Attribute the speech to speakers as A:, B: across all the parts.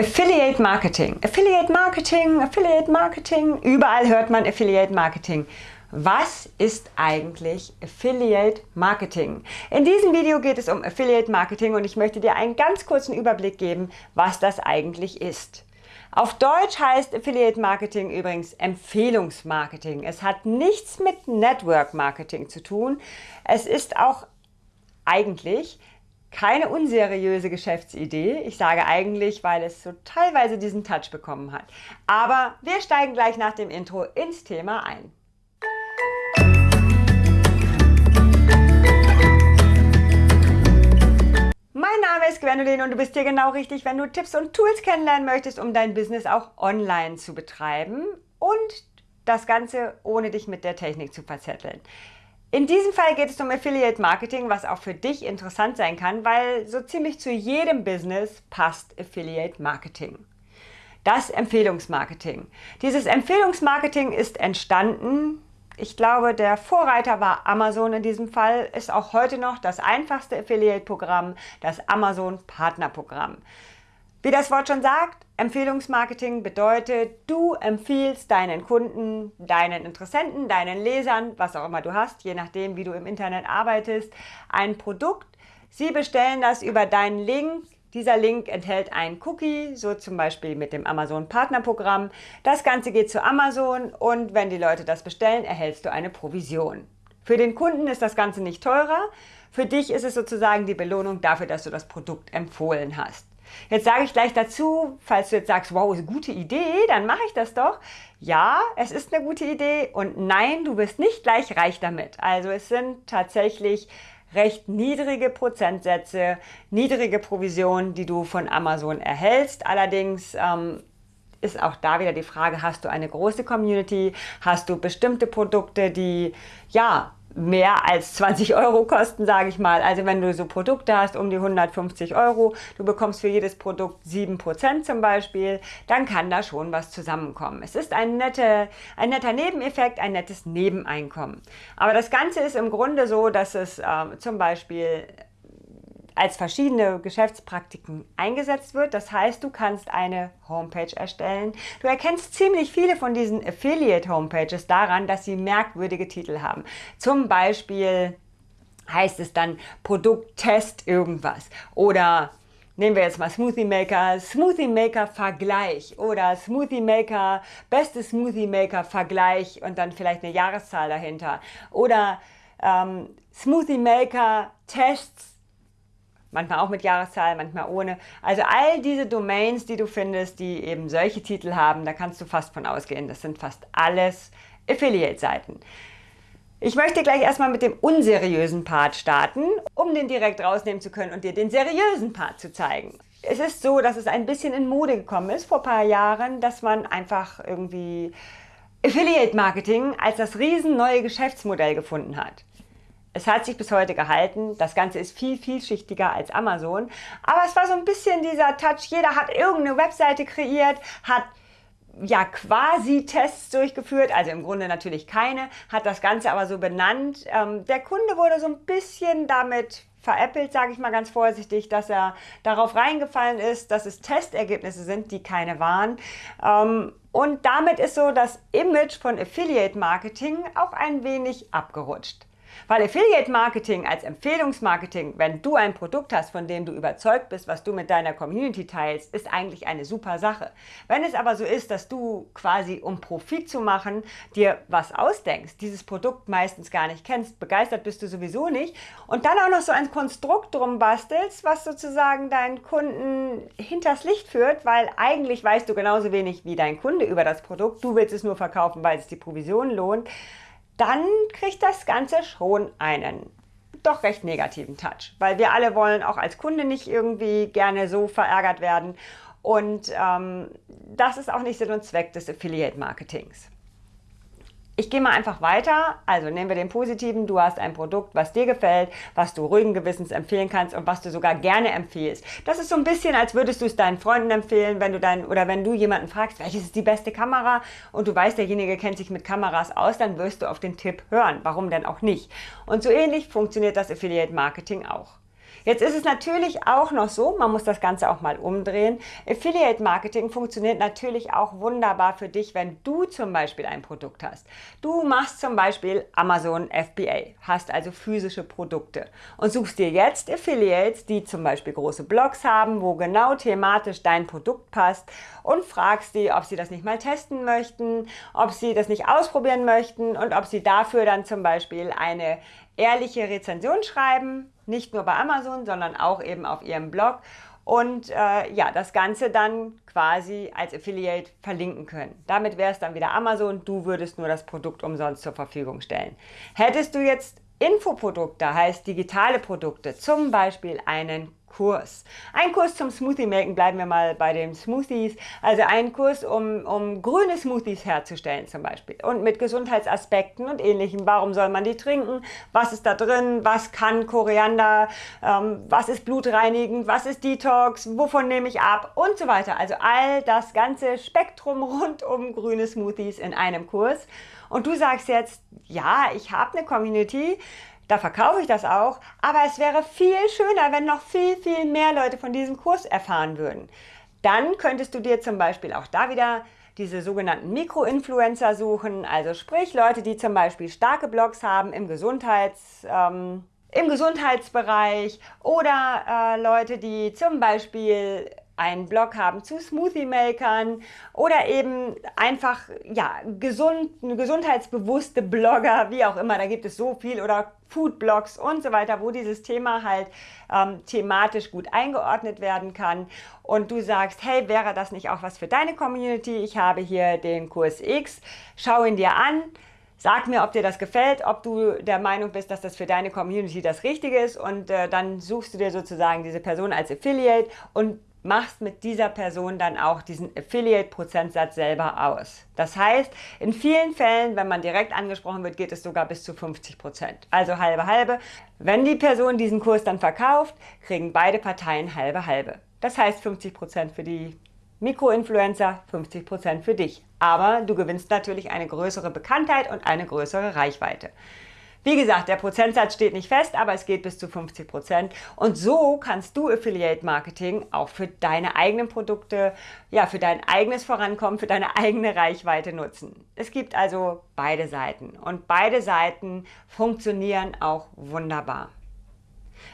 A: Affiliate Marketing, Affiliate Marketing, Affiliate Marketing, überall hört man Affiliate Marketing. Was ist eigentlich Affiliate Marketing? In diesem Video geht es um Affiliate Marketing und ich möchte dir einen ganz kurzen Überblick geben, was das eigentlich ist. Auf Deutsch heißt Affiliate Marketing übrigens Empfehlungsmarketing. Es hat nichts mit Network Marketing zu tun. Es ist auch eigentlich keine unseriöse Geschäftsidee. Ich sage eigentlich, weil es so teilweise diesen Touch bekommen hat. Aber wir steigen gleich nach dem Intro ins Thema ein. Mein Name ist Gwendolyn und du bist hier genau richtig, wenn du Tipps und Tools kennenlernen möchtest, um dein Business auch online zu betreiben und das Ganze ohne dich mit der Technik zu verzetteln. In diesem Fall geht es um Affiliate Marketing, was auch für dich interessant sein kann, weil so ziemlich zu jedem Business passt Affiliate Marketing. Das Empfehlungsmarketing. Dieses Empfehlungsmarketing ist entstanden, ich glaube, der Vorreiter war Amazon in diesem Fall, ist auch heute noch das einfachste Affiliate-Programm, das Amazon Partnerprogramm. Wie das Wort schon sagt, Empfehlungsmarketing bedeutet, du empfiehlst deinen Kunden, deinen Interessenten, deinen Lesern, was auch immer du hast, je nachdem, wie du im Internet arbeitest, ein Produkt. Sie bestellen das über deinen Link. Dieser Link enthält einen Cookie, so zum Beispiel mit dem Amazon Partnerprogramm. Das Ganze geht zu Amazon und wenn die Leute das bestellen, erhältst du eine Provision. Für den Kunden ist das Ganze nicht teurer. Für dich ist es sozusagen die Belohnung dafür, dass du das Produkt empfohlen hast. Jetzt sage ich gleich dazu, falls du jetzt sagst, wow, ist eine gute Idee, dann mache ich das doch. Ja, es ist eine gute Idee und nein, du wirst nicht gleich reich damit. Also es sind tatsächlich recht niedrige Prozentsätze, niedrige Provisionen, die du von Amazon erhältst. Allerdings ähm, ist auch da wieder die Frage, hast du eine große Community, hast du bestimmte Produkte, die ja mehr als 20 Euro kosten, sage ich mal. Also wenn du so Produkte hast um die 150 Euro, du bekommst für jedes Produkt 7% zum Beispiel, dann kann da schon was zusammenkommen. Es ist ein, nette, ein netter Nebeneffekt, ein nettes Nebeneinkommen. Aber das Ganze ist im Grunde so, dass es äh, zum Beispiel als verschiedene Geschäftspraktiken eingesetzt wird. Das heißt, du kannst eine Homepage erstellen. Du erkennst ziemlich viele von diesen Affiliate-Homepages daran, dass sie merkwürdige Titel haben. Zum Beispiel heißt es dann Produkttest irgendwas oder Nehmen wir jetzt mal Smoothie Maker, Smoothie Maker Vergleich oder Smoothie Maker, beste Smoothie Maker Vergleich und dann vielleicht eine Jahreszahl dahinter. Oder ähm, Smoothie Maker Tests Manchmal auch mit Jahreszahl, manchmal ohne. Also all diese Domains, die du findest, die eben solche Titel haben, da kannst du fast von ausgehen. Das sind fast alles Affiliate-Seiten. Ich möchte gleich erstmal mit dem unseriösen Part starten, um den direkt rausnehmen zu können und dir den seriösen Part zu zeigen. Es ist so, dass es ein bisschen in Mode gekommen ist vor ein paar Jahren, dass man einfach irgendwie Affiliate Marketing als das riesen neue Geschäftsmodell gefunden hat. Es hat sich bis heute gehalten. Das Ganze ist viel, vielschichtiger als Amazon. Aber es war so ein bisschen dieser Touch. Jeder hat irgendeine Webseite kreiert, hat ja quasi Tests durchgeführt, also im Grunde natürlich keine, hat das Ganze aber so benannt. Ähm, der Kunde wurde so ein bisschen damit veräppelt, sage ich mal ganz vorsichtig, dass er darauf reingefallen ist, dass es Testergebnisse sind, die keine waren. Ähm, und damit ist so das Image von Affiliate Marketing auch ein wenig abgerutscht. Weil Affiliate Marketing als Empfehlungsmarketing, wenn du ein Produkt hast, von dem du überzeugt bist, was du mit deiner Community teilst, ist eigentlich eine super Sache. Wenn es aber so ist, dass du quasi um Profit zu machen, dir was ausdenkst, dieses Produkt meistens gar nicht kennst, begeistert bist du sowieso nicht und dann auch noch so ein Konstrukt drum bastelst, was sozusagen deinen Kunden hinters Licht führt, weil eigentlich weißt du genauso wenig wie dein Kunde über das Produkt, du willst es nur verkaufen, weil es die Provision lohnt, dann kriegt das Ganze schon einen doch recht negativen Touch, weil wir alle wollen auch als Kunde nicht irgendwie gerne so verärgert werden und ähm, das ist auch nicht Sinn und Zweck des Affiliate-Marketings. Ich gehe mal einfach weiter. Also nehmen wir den positiven. Du hast ein Produkt, was dir gefällt, was du ruhigen Gewissens empfehlen kannst und was du sogar gerne empfiehlst. Das ist so ein bisschen, als würdest du es deinen Freunden empfehlen, wenn du dein, oder wenn du jemanden fragst, welches ist die beste Kamera und du weißt, derjenige kennt sich mit Kameras aus, dann wirst du auf den Tipp hören. Warum denn auch nicht? Und so ähnlich funktioniert das Affiliate Marketing auch. Jetzt ist es natürlich auch noch so, man muss das Ganze auch mal umdrehen. Affiliate Marketing funktioniert natürlich auch wunderbar für dich, wenn du zum Beispiel ein Produkt hast. Du machst zum Beispiel Amazon FBA, hast also physische Produkte und suchst dir jetzt Affiliates, die zum Beispiel große Blogs haben, wo genau thematisch dein Produkt passt und fragst die, ob sie das nicht mal testen möchten, ob sie das nicht ausprobieren möchten und ob sie dafür dann zum Beispiel eine ehrliche Rezension schreiben, nicht nur bei Amazon, sondern auch eben auf ihrem Blog und äh, ja, das Ganze dann quasi als Affiliate verlinken können. Damit wäre es dann wieder Amazon, du würdest nur das Produkt umsonst zur Verfügung stellen. Hättest du jetzt Infoprodukte, heißt digitale Produkte, zum Beispiel einen Kurs. Ein Kurs zum Smoothie Maken, bleiben wir mal bei den Smoothies. Also ein Kurs, um, um grüne Smoothies herzustellen zum Beispiel. Und mit Gesundheitsaspekten und ähnlichem. Warum soll man die trinken? Was ist da drin? Was kann Koriander? Ähm, was ist blutreinigend? Was ist Detox? Wovon nehme ich ab? Und so weiter. Also all das ganze Spektrum rund um grüne Smoothies in einem Kurs. Und du sagst jetzt, ja, ich habe eine Community, da verkaufe ich das auch, aber es wäre viel schöner, wenn noch viel, viel mehr Leute von diesem Kurs erfahren würden. Dann könntest du dir zum Beispiel auch da wieder diese sogenannten Mikroinfluencer suchen, also sprich Leute, die zum Beispiel starke Blogs haben im Gesundheits... Ähm, im Gesundheitsbereich oder äh, Leute, die zum Beispiel einen Blog haben zu Smoothie-Makern oder eben einfach ja, gesund, gesundheitsbewusste Blogger, wie auch immer, da gibt es so viel oder Foodblogs und so weiter, wo dieses Thema halt ähm, thematisch gut eingeordnet werden kann. Und du sagst, hey, wäre das nicht auch was für deine Community? Ich habe hier den Kurs X, schau ihn dir an, Sag mir, ob dir das gefällt, ob du der Meinung bist, dass das für deine Community das Richtige ist. Und äh, dann suchst du dir sozusagen diese Person als Affiliate und machst mit dieser Person dann auch diesen Affiliate-Prozentsatz selber aus. Das heißt, in vielen Fällen, wenn man direkt angesprochen wird, geht es sogar bis zu 50 Prozent. Also halbe halbe. Wenn die Person diesen Kurs dann verkauft, kriegen beide Parteien halbe halbe. Das heißt 50 Prozent für die Mikroinfluencer, 50 Prozent für dich. Aber du gewinnst natürlich eine größere Bekanntheit und eine größere Reichweite. Wie gesagt, der Prozentsatz steht nicht fest, aber es geht bis zu 50 Prozent. Und so kannst du Affiliate Marketing auch für deine eigenen Produkte, ja, für dein eigenes Vorankommen, für deine eigene Reichweite nutzen. Es gibt also beide Seiten und beide Seiten funktionieren auch wunderbar.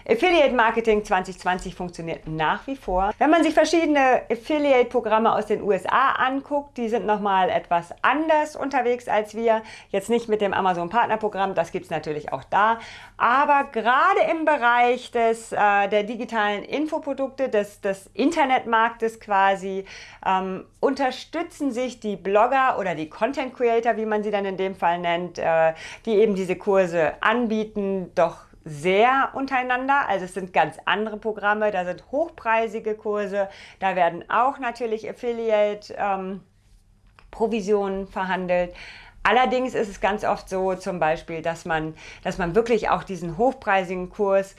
A: Affiliate Marketing 2020 funktioniert nach wie vor. Wenn man sich verschiedene Affiliate-Programme aus den USA anguckt, die sind nochmal etwas anders unterwegs als wir. Jetzt nicht mit dem Amazon Partnerprogramm, das gibt es natürlich auch da. Aber gerade im Bereich des, äh, der digitalen Infoprodukte, des, des Internetmarktes quasi, ähm, unterstützen sich die Blogger oder die Content Creator, wie man sie dann in dem Fall nennt, äh, die eben diese Kurse anbieten, doch sehr untereinander. Also es sind ganz andere Programme, da sind hochpreisige Kurse, da werden auch natürlich Affiliate-Provisionen ähm, verhandelt. Allerdings ist es ganz oft so zum Beispiel, dass man, dass man wirklich auch diesen hochpreisigen Kurs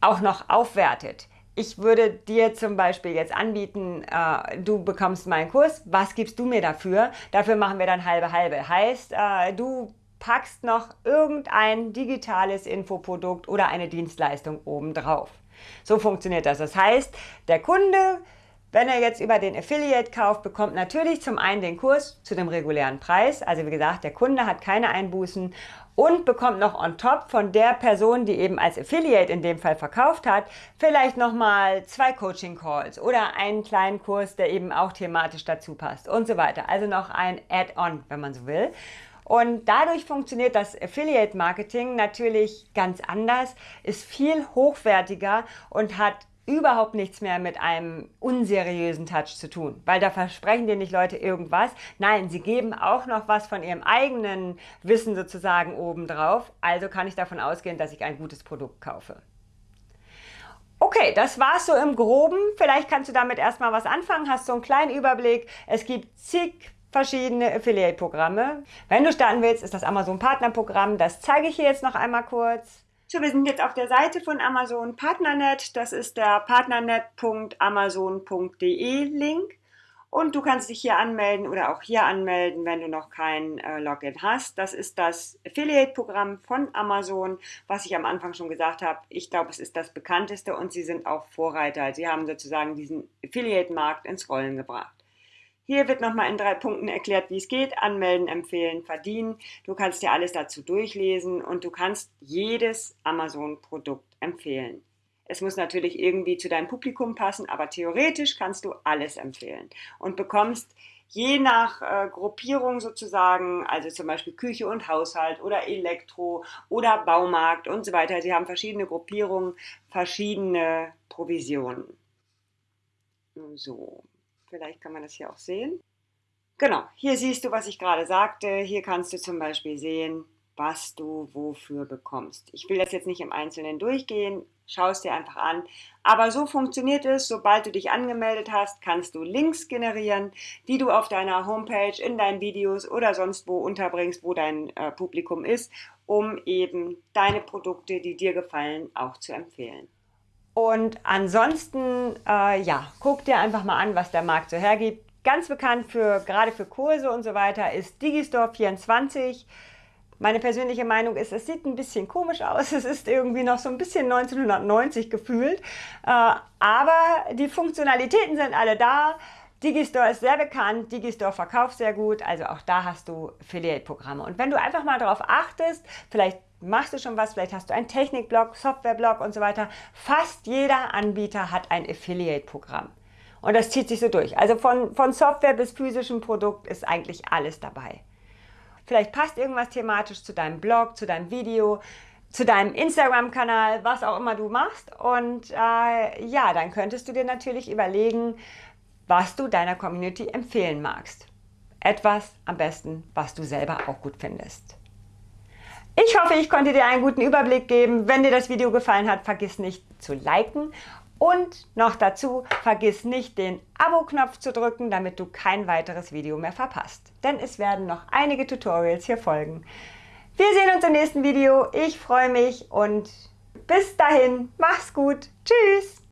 A: auch noch aufwertet. Ich würde dir zum Beispiel jetzt anbieten, äh, du bekommst meinen Kurs, was gibst du mir dafür? Dafür machen wir dann halbe halbe. Heißt, äh, du packst noch irgendein digitales Infoprodukt oder eine Dienstleistung obendrauf. So funktioniert das. Das heißt, der Kunde, wenn er jetzt über den Affiliate kauft, bekommt natürlich zum einen den Kurs zu dem regulären Preis. Also wie gesagt, der Kunde hat keine Einbußen und bekommt noch on top von der Person, die eben als Affiliate in dem Fall verkauft hat, vielleicht nochmal zwei Coaching Calls oder einen kleinen Kurs, der eben auch thematisch dazu passt und so weiter. Also noch ein Add-on, wenn man so will. Und dadurch funktioniert das Affiliate Marketing natürlich ganz anders, ist viel hochwertiger und hat überhaupt nichts mehr mit einem unseriösen Touch zu tun, weil da versprechen dir nicht Leute irgendwas. Nein, sie geben auch noch was von ihrem eigenen Wissen sozusagen obendrauf. Also kann ich davon ausgehen, dass ich ein gutes Produkt kaufe. Okay, das war's so im Groben. Vielleicht kannst du damit erstmal was anfangen, hast so einen kleinen Überblick. Es gibt zig verschiedene Affiliate-Programme. Wenn du starten willst, ist das Amazon Partnerprogramm. Das zeige ich hier jetzt noch einmal kurz. So, wir sind jetzt auf der Seite von Amazon Partnernet. Das ist der partnernet.amazon.de Link. Und du kannst dich hier anmelden oder auch hier anmelden, wenn du noch kein äh, Login hast. Das ist das Affiliate-Programm von Amazon, was ich am Anfang schon gesagt habe. Ich glaube, es ist das bekannteste und sie sind auch Vorreiter. Sie haben sozusagen diesen Affiliate-Markt ins Rollen gebracht. Hier wird nochmal in drei Punkten erklärt, wie es geht. Anmelden, empfehlen, verdienen. Du kannst dir alles dazu durchlesen und du kannst jedes Amazon-Produkt empfehlen. Es muss natürlich irgendwie zu deinem Publikum passen, aber theoretisch kannst du alles empfehlen und bekommst je nach äh, Gruppierung sozusagen, also zum Beispiel Küche und Haushalt oder Elektro oder Baumarkt und so weiter. Sie haben verschiedene Gruppierungen, verschiedene Provisionen. So, vielleicht kann man das hier auch sehen. Genau, hier siehst du, was ich gerade sagte. Hier kannst du zum Beispiel sehen, was du wofür bekommst. Ich will das jetzt nicht im Einzelnen durchgehen, schau es dir einfach an. Aber so funktioniert es, sobald du dich angemeldet hast, kannst du Links generieren, die du auf deiner Homepage, in deinen Videos oder sonst wo unterbringst, wo dein äh, Publikum ist, um eben deine Produkte, die dir gefallen, auch zu empfehlen. Und ansonsten, äh, ja, guck dir einfach mal an, was der Markt so hergibt. Ganz bekannt für, gerade für Kurse und so weiter, ist Digistore 24. Meine persönliche Meinung ist, es sieht ein bisschen komisch aus. Es ist irgendwie noch so ein bisschen 1990 gefühlt. Äh, aber die Funktionalitäten sind alle da. Digistore ist sehr bekannt, Digistore verkauft sehr gut, also auch da hast du Affiliate-Programme. Und wenn du einfach mal darauf achtest, vielleicht machst du schon was, vielleicht hast du einen Technikblog, Softwareblog und so weiter, fast jeder Anbieter hat ein Affiliate-Programm. Und das zieht sich so durch. Also von, von Software bis physischem Produkt ist eigentlich alles dabei. Vielleicht passt irgendwas thematisch zu deinem Blog, zu deinem Video, zu deinem Instagram-Kanal, was auch immer du machst. Und äh, ja, dann könntest du dir natürlich überlegen, was du deiner Community empfehlen magst. Etwas am besten, was du selber auch gut findest. Ich hoffe, ich konnte dir einen guten Überblick geben. Wenn dir das Video gefallen hat, vergiss nicht zu liken und noch dazu, vergiss nicht den Abo-Knopf zu drücken, damit du kein weiteres Video mehr verpasst. Denn es werden noch einige Tutorials hier folgen. Wir sehen uns im nächsten Video. Ich freue mich und bis dahin, mach's gut. Tschüss.